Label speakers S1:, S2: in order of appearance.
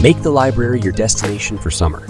S1: Make the library your destination for summer.